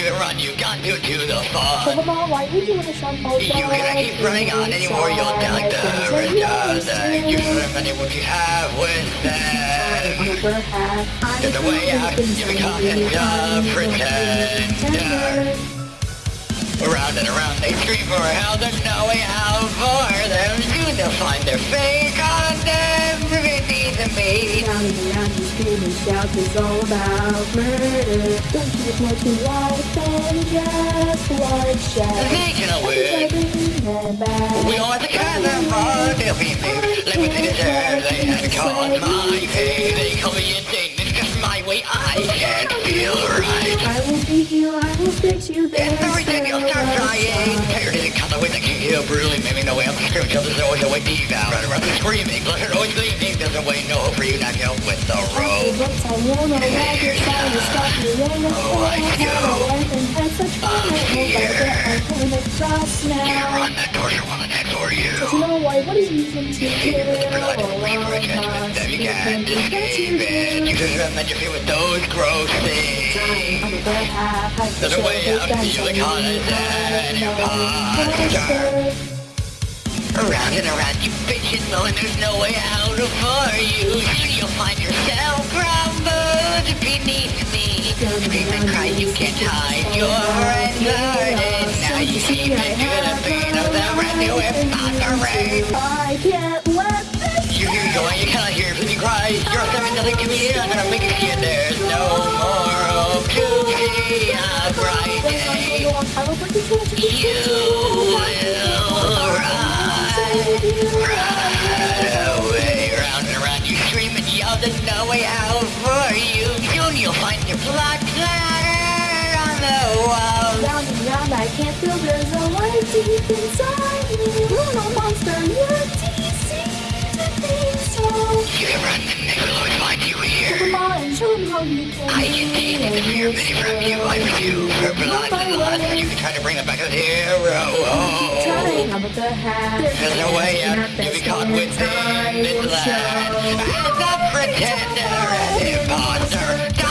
you can run, you got to do the fun. Pokemon, why would you want to You cannot keep running on anymore, you'll die the redundant. Use the money what you have with them. There's a way out, you become a pretender. Around and around they scream for help, there's no way out for them. They'll find their fate, and around you scream is all about murder. Don't you just want to life and just bloodshed? They can win. We are the kind of fun they'll be made. Let me see the terror they had caused my pain. They call me it's just my way, I can't feel right. I will beat you, I will fix you, It's everything you'll start trying. Tired of the cut away the king heel, brutally there's always a way deep down. Run around screaming, blood always gleaming. There's a way, no hope for you, not help with the you the Oh, I You run the torture an you. To You blood and for you can't escape. You just you feel with those gross things. There's a way out, you the condescend imposter. Around and around you bitches, knowing there's no way out for you. You'll find yourself crumbled beneath me. Scream and cry, you can't hide your friends are dead. Now you keep into the pain of the brand new imposter I can't let this You hear me going, you cannot hear me cry. You're seven nothing to me, I'm gonna make it see it. There's scream there's no way out for you. Soon you'll find your blood splatter on the wall. Round and round, I can't feel there's a light deep inside me. Bruno Monster, you're to think so. You can run will always find you here. Come on, show them how you can I can see the fear many from you. I refuse for blood and lust. You can try to bring them back to the hero. Trying the. There's no way out. You be caught within this land. As a pretender and imposter.